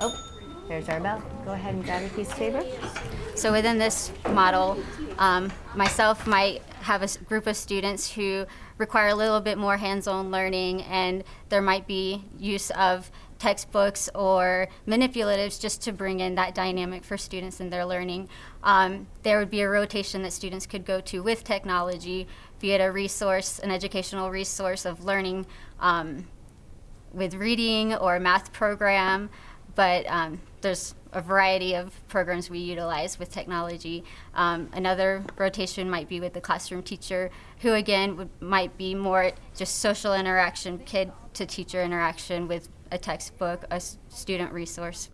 Oh, there's our bell. Go ahead and grab a piece of paper. So within this model, um, myself might have a group of students who require a little bit more hands-on learning, and there might be use of textbooks or manipulatives just to bring in that dynamic for students in their learning. Um, there would be a rotation that students could go to with technology, be it a resource, an educational resource of learning um, with reading or a math program, but um, there's a variety of programs we utilize with technology. Um, another rotation might be with the classroom teacher, who again would, might be more just social interaction, kid to teacher interaction with a textbook, a student resource.